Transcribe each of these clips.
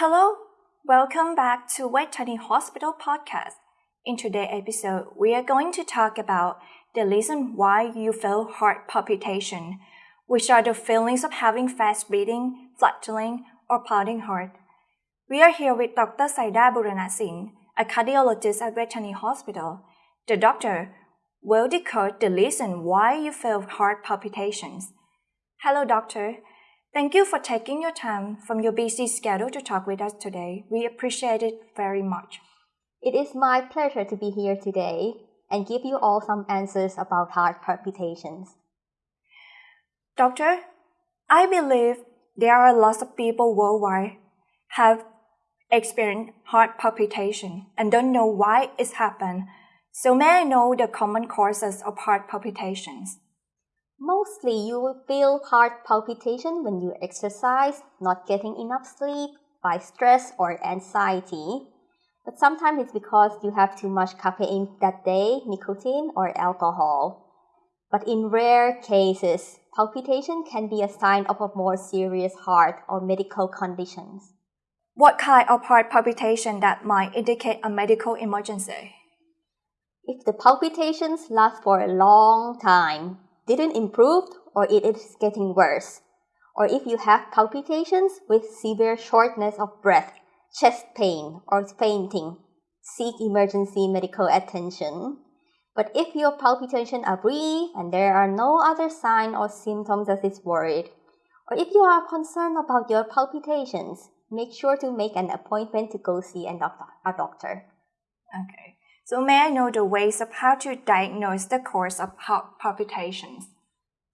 Hello, welcome back to Vejthani Hospital podcast. In today's episode, we are going to talk about the reason why you feel heart palpitation, which are the feelings of having fast beating, fluttering, or pounding heart. We are here with Dr. Saida Buranasin, a cardiologist at Vejthani Hospital. The doctor will decode the reason why you feel heart palpitations. Hello, doctor. Thank you for taking your time from your busy schedule to talk with us today. We appreciate it very much. It is my pleasure to be here today and give you all some answers about heart palpitations. Doctor, I believe there are lots of people worldwide have experienced heart palpitation and don't know why it's happened. So may I know the common causes of heart palpitations? Mostly you will feel heart palpitation when you exercise, not getting enough sleep, by stress or anxiety. But sometimes it's because you have too much caffeine that day, nicotine or alcohol. But in rare cases, palpitation can be a sign of a more serious heart or medical conditions. What kind of heart palpitation that might indicate a medical emergency? If the palpitations last for a long time, didn't improve or it is getting worse, or if you have palpitations with severe shortness of breath, chest pain, or fainting, seek emergency medical attention. But if your palpitations are brief and there are no other signs or symptoms that is worried, or if you are concerned about your palpitations, make sure to make an appointment to go see a doctor. Okay. So may I know the ways of how to diagnose the cause of heart palpitations?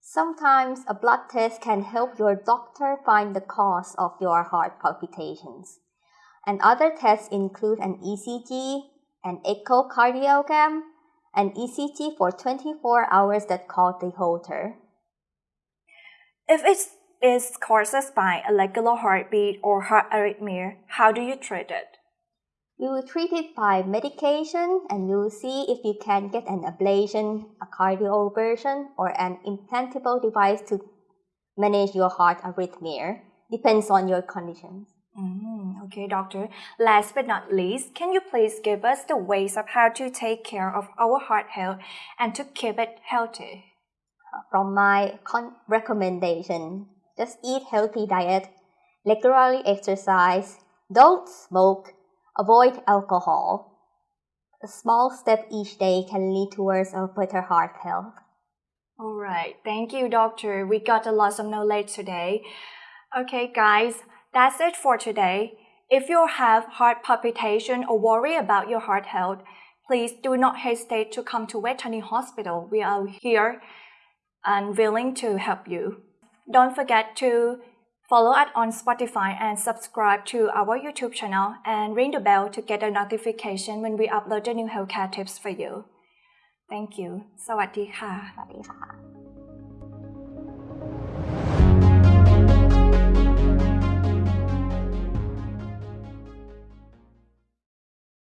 Sometimes a blood test can help your doctor find the cause of your heart palpitations. And other tests include an ECG, an echocardiogram, an ECG for 24 hours that called the Holter. If it is caused by irregular heartbeat or heart arrhythmia, how do you treat it? We will treat it by medication and you will see if you can get an ablation, a cardioversion, or an implantable device to manage your heart arrhythmia. Depends on your conditions. Mm, okay, doctor. Last but not least, can you please give us the ways of how to take care of our heart health and to keep it healthy? From my recommendation, just eat healthy diet, regularly exercise, don't smoke, Avoid alcohol. A small step each day can lead towards a better heart health. All right. Thank you, doctor. We got a lot of knowledge today. Okay, guys, that's it for today. If you have heart palpitation or worry about your heart health, please do not hesitate to come to Vejthani Hospital. We are here and willing to help you. Don't forget to Follow us on Spotify and subscribe to our YouTube channel and ring the bell to get a notification when we upload the new healthcare tips for you. Thank you. สวัสดีค่ะ